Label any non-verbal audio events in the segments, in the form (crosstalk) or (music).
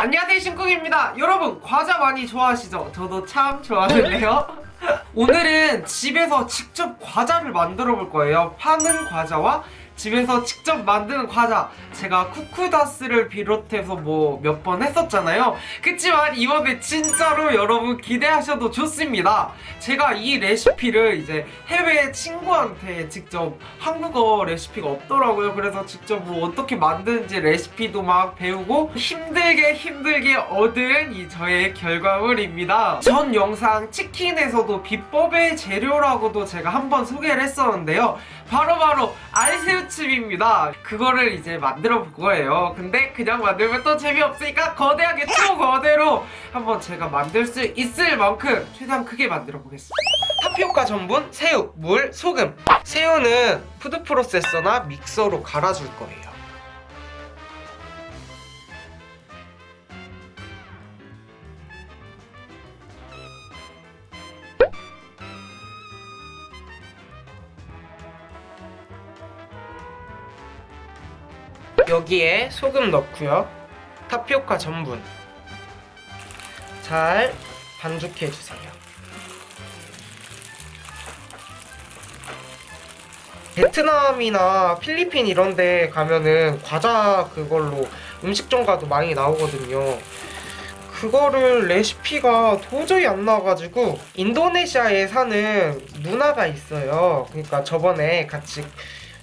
안녕하세요 신쿡입니다. 여러분 과자 많이 좋아하시죠? 저도 참 좋아하는데요. 오늘은 집에서 직접 과자를 만들어 볼 거예요. 파는 과자와 집에서 직접 만드는 과자. 제가 쿠쿠다스를 비롯해서 뭐 몇 번 했었잖아요. 그치만 이번에 진짜로 여러분 기대하셔도 좋습니다. 제가 이 레시피를 이제 해외 친구한테 직접 한국어 레시피가 없더라고요. 그래서 직접 뭐 어떻게 만드는지 레시피도 막 배우고 힘들게 힘들게 얻은 이 저의 결과물입니다. 전 영상 치킨에서도 비법의 재료라고도 제가 한번 소개를 했었는데요. 바로바로 알새우 칩입니다. 그거를 이제 만들어 볼 거예요. 근데 그냥 만들면 또 재미없으니까 거대하게 초거대로 한번 제가 만들 수 있을 만큼 최대한 크게 만들어 보겠습니다. 타피오카 전분, 새우, 물, 소금. 새우는 food processor나 믹서로 갈아줄 거예요 여기에 소금 넣고요. 타피오카 전분. 잘 반죽해 주세요. 베트남이나 필리핀 이런 데 가면은 과자 그걸로 음식점 가도 많이 나오거든요. 그거를 레시피가 도저히 안 나와가지고 인도네시아에 사는 누나가 있어요. 그러니까 저번에 같이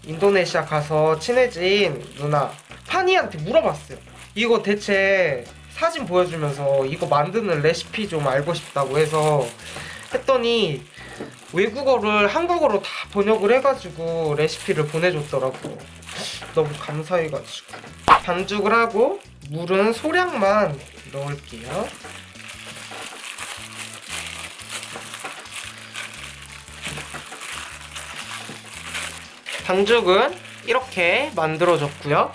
인도네시아 가서 친해진 누나 파니한테 물어봤어요. 이거 대체 사진 보여주면서 이거 만드는 레시피 좀 알고 싶다고 해서 했더니 외국어를 한국어로 다 번역을 해가지고 레시피를 보내줬더라고. 너무 감사해가지고. 반죽을 하고 물은 소량만 넣을게요 반죽은 이렇게 만들어졌고요.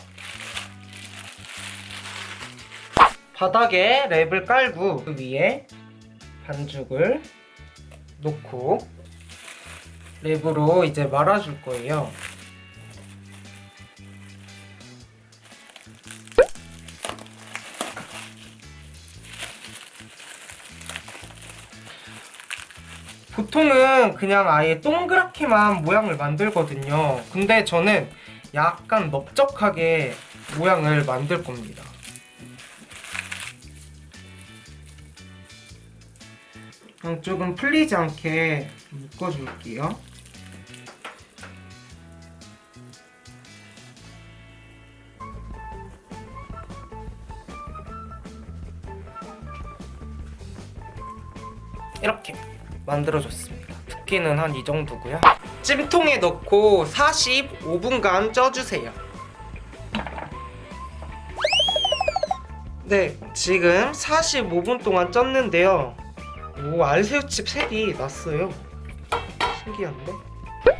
바닥에 랩을 깔고 그 위에 반죽을 놓고 랩으로 이제 말아줄 거예요 보통은 그냥 아예 동그랗게만 모양을 만들거든요. 근데 저는 약간 넓적하게 모양을 만들 겁니다. 양쪽은 풀리지 않게 묶어줄게요 이렇게 만들어줬습니다. 두께는 한 이 정도고요. 찜통에 넣고 45분간 쪄주세요. 네, 지금 45분 동안 쪘는데요. 오, 알새우칩 색이 났어요. 신기한데?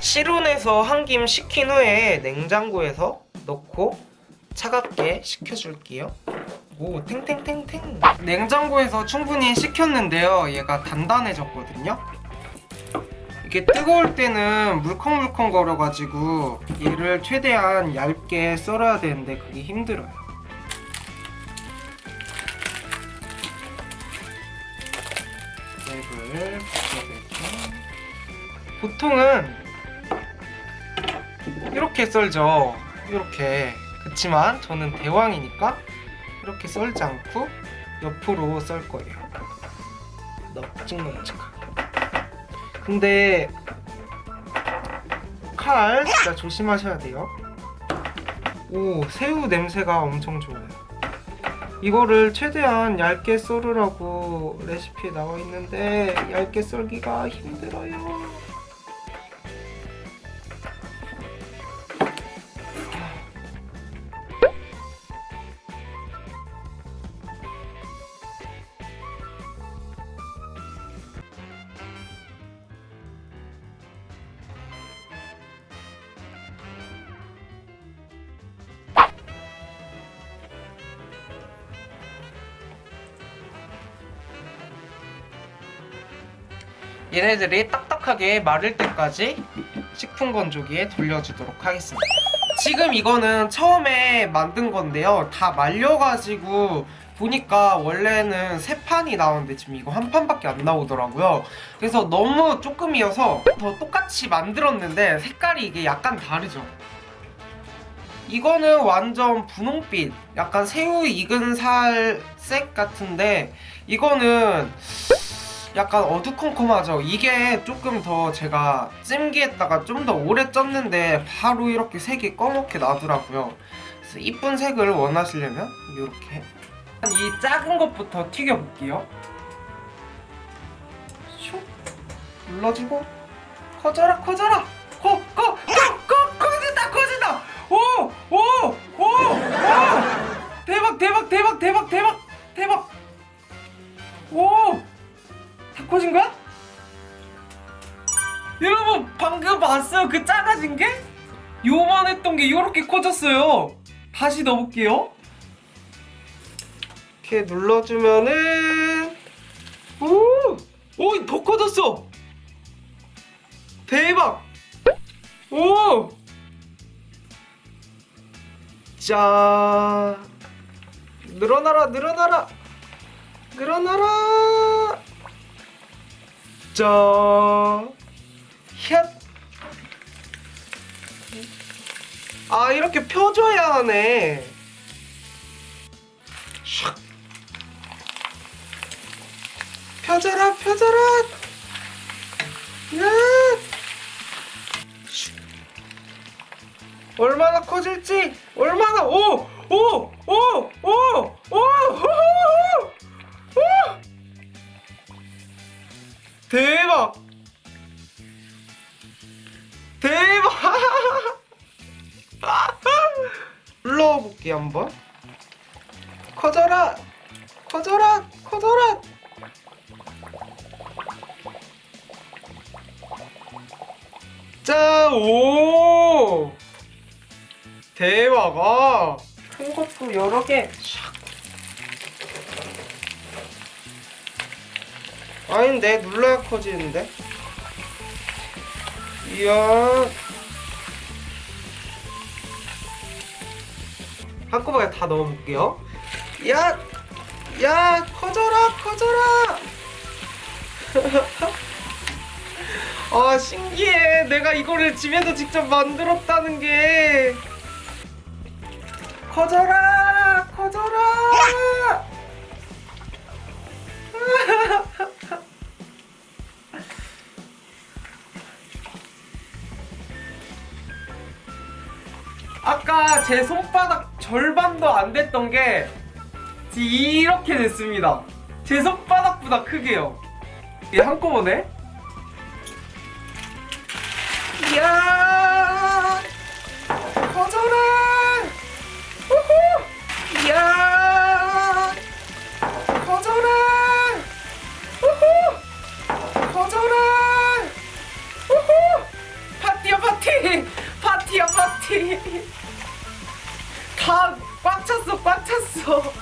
실온에서 한 김 식힌 후에 냉장고에서 넣고 차갑게 식혀줄게요. 오 탱탱탱탱 냉장고에서 충분히 식혔는데요. 얘가 단단해졌거든요. 이게 뜨거울 때는 물컹물컹 거려가지고 얘를 최대한 얇게 썰어야 되는데 그게 힘들어요. 보통은 이렇게 썰죠. 이렇게. 그치만 저는 대왕이니까 이렇게 썰지 않고 옆으로 썰 거예요. 넙직넙직하게 근데 칼 진짜 조심하셔야 돼요. 오 새우 냄새가 엄청 좋아요. 이거를 최대한 얇게 썰으라고 레시피에 나와 있는데 얇게 썰기가 힘들어요 얘네들이 딱딱하게 마를 때까지 식품 건조기에 돌려주도록 하겠습니다 지금 이거는 처음에 만든 건데요 다 말려가지고 보니까 원래는 세 판이 나오는데 지금 이거 한 판밖에 안 나오더라고요. 그래서 너무 조금이어서 더 똑같이 만들었는데 색깔이 이게 약간 다르죠. 이거는 완전 분홍빛, 약간 새우 익은 살색 같은데 이거는 약간 어두컴컴하죠. 이게 조금 더 제가 찜기에다가 좀 더 오래 쪘는데 바로 이렇게 색이 검게 나더라고요. 그래서 이쁜 색을 원하시려면 이렇게 이 작은 것부터 튀겨볼게요. 슉 눌러주고 커져라 커져라 커커커커 커진다 커진다 오오오 오 오, 대박 대박 대박 대박 대박 대박 오 다 커진 거야? 여러분 방금 봤어요 그 작아진 게? 요만했던 게 요렇게 커졌어요 다시 넣어볼게요 이렇게 눌러주면은 오! 오! 더 커졌어! 대박! 오! 자 늘어나라 늘어나라 늘어나라 자 햅! 아 이렇게 펴줘야 하네 샥 펴져라 펴져라 야 슉. 얼마나 커질지 얼마나 오오오오오 대박 대박 (laughs) 눌러볼게 한번 커져라 커져라 커져라 자, 오! 대박, 아! 큰 것도 여러 개. 아닌데, 눌러야 커지는데? 이야. 한꺼번에 다 넣어볼게요. 야! 야! 커져라, 커져라! (laughs) 아 신기해 내가 이거를 집에서 직접 만들었다는 게 커져라 커져라 (laughs) 아까 제 손바닥 절반도 안 됐던 게 이렇게 됐습니다. 제 손바닥보다 크게요. 이게 한꺼번에? 이야! 커져라 우후! 이야! 커져라 우후! 커져라 우후! 파티야 파티! 파티야 파티 다 꽉 찼어 꽉 찼어. (laughs)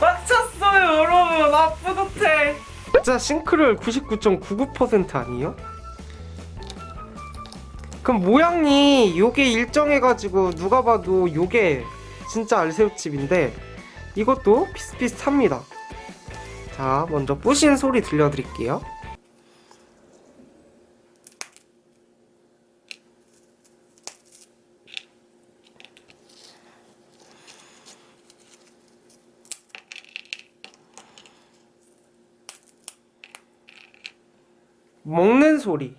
꽉 찼어요 여러분. 아 뿌듯해. 진짜 싱크로율 99.99% 아니에요? 그럼 모양이 요게 일정해가지고 누가 봐도 요게 진짜 알새우칩인데 이것도 비슷비슷합니다. 자 먼저 부신 소리 들려드릴게요 먹는 소리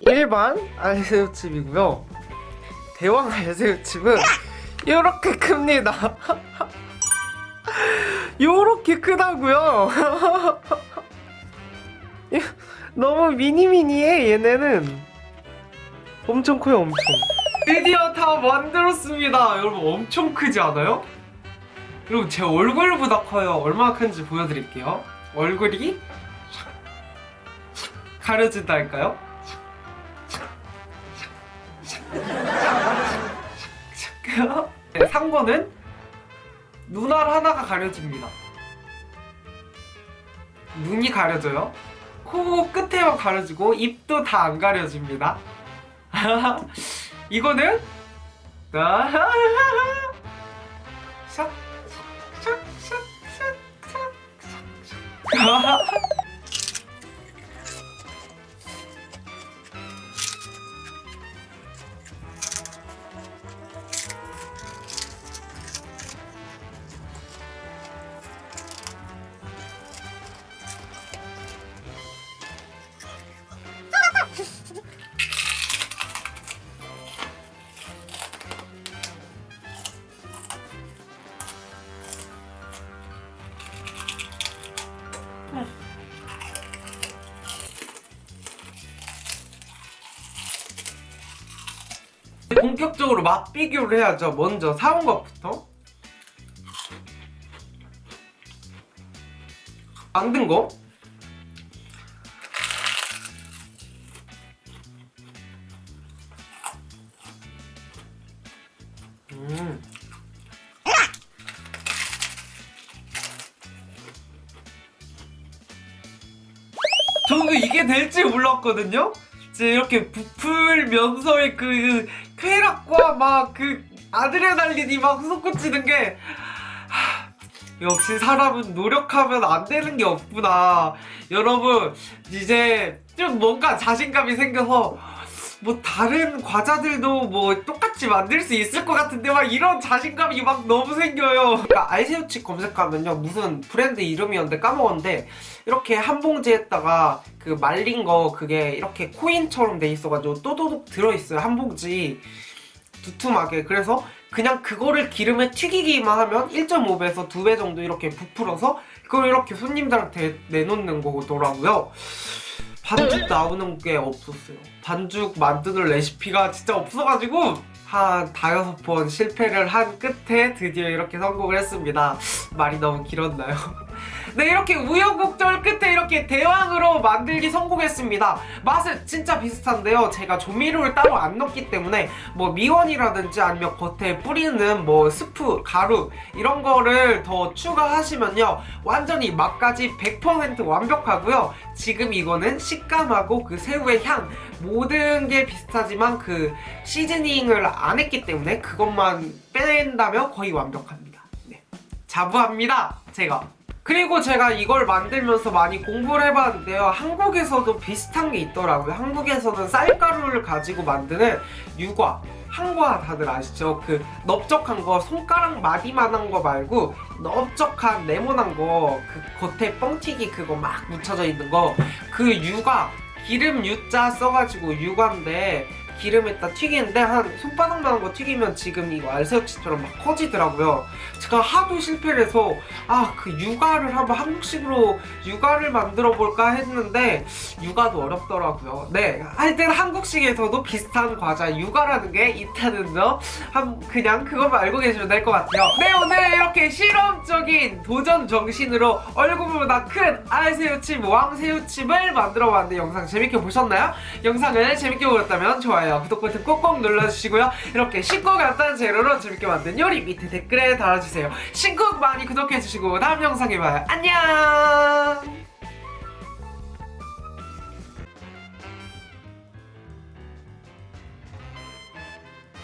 일반 알새우칩이고요. 대왕 알새우칩은 이렇게 큽니다. (laughs) 요렇게 크다고요? (laughs) 예, 너무 미니미니해 얘네는. 엄청 커요 엄청. 드디어 다 만들었습니다. 여러분 엄청 크지 않아요? 여러분 제 얼굴보다 커요. 얼마나 큰지 보여드릴게요. 얼굴이 가려진다 할까요? 네, 상고는 눈알 하나가 가려집니다. 눈이 가려져요. 코 끝에만 가려지고 입도 다 안 가려집니다. (laughs) 이거는 아, (laughs) 샥, 샥, 샥, 샥, 샥, 샥. (laughs) 본격적으로 맛 비교를 해야죠. 먼저 사온 것부터. 만든 거. 음. 저도 이게 될지 몰랐거든요. 이제 이렇게 부풀면서의 그 쾌락과 막 그 아드레날린이 막 솟구치는 게 하, 역시 사람은 노력하면 안 되는 게 없구나. 여러분 이제 좀 뭔가 자신감이 생겨서 뭐 다른 과자들도 뭐 똑같이 만들 수 있을 것 같은데 막 이런 자신감이 막 너무 생겨요. 그러니까 알새우칩 검색하면요 무슨 브랜드 이름이었는데 까먹었는데 이렇게 한 봉지에다가 그 말린 거 그게 이렇게 코인처럼 돼 있어가지고 또도독 들어있어요 한 봉지. 두툼하게. 그래서 그냥 그거를 기름에 튀기기만 하면 1.5배에서 2배 정도 이렇게 부풀어서 그걸 이렇게 손님들한테 내놓는 거더라고요 반죽 나오는 게 없었어요 반죽 만드는 레시피가 진짜 없어가지고 한 다여섯 번 실패를 한 끝에 드디어 이렇게 성공을 했습니다 말이 너무 길었나요? (laughs) 네 이렇게 우여곡절 끝에 이렇게 대왕으로 만들기 성공했습니다. 맛은 진짜 비슷한데요. 제가 조미료를 따로 안 넣기 때문에 뭐 미원이라든지 아니면 겉에 뿌리는 뭐 스프, 가루 이런 거를 더 추가하시면요. 완전히 맛까지 100% 완벽하고요. 지금 이거는 식감하고 그 새우의 향 모든 게 비슷하지만 그 시즈닝을 안 했기 때문에 그것만 빼낸다면 거의 완벽합니다. 네. 자부합니다 제가 그리고 제가 이걸 만들면서 많이 공부를 해봤는데요. 한국에서도 비슷한 게 있더라고요. 한국에서는 쌀가루를 가지고 만드는 유과 한과 다들 아시죠? 그 넓적한 거 손가락 마디만한 거 말고 넓적한 네모난 거 그 겉에 뻥튀기 그거 막 묻혀져 있는 거. 그 유가 기름 유자 써가지고 유과인데 기름에다 튀기는데 한 손바닥만한 거 튀기면 지금 이거 알새우치처럼 막 커지더라고요. 제가 하도 실패를 해서 아 그 육아를 한번 한국식으로 육아를 만들어 볼까 했는데 육아도 어렵더라고요. 네 하여튼 한국식에서도 비슷한 과자 육아라는 게 있다는 점 한, 그냥 그것만 알고 계시면 될 것 같아요. 네 오늘 이렇게 실험적인 도전 정신으로 얼굴보다 큰 알새우칩 왕새우칩을 만들어 봤는데 영상 재밌게 보셨나요? 영상을 재밌게 보셨다면 좋아요 구독 버튼 꼭꼭 눌러주시고요. 이렇게 쉽고 간단한 재료로 재밌게 만든 요리 밑에 댓글에 달아주세요. 신곡 많이 구독해주시고 다음 영상에 봐요. 안녕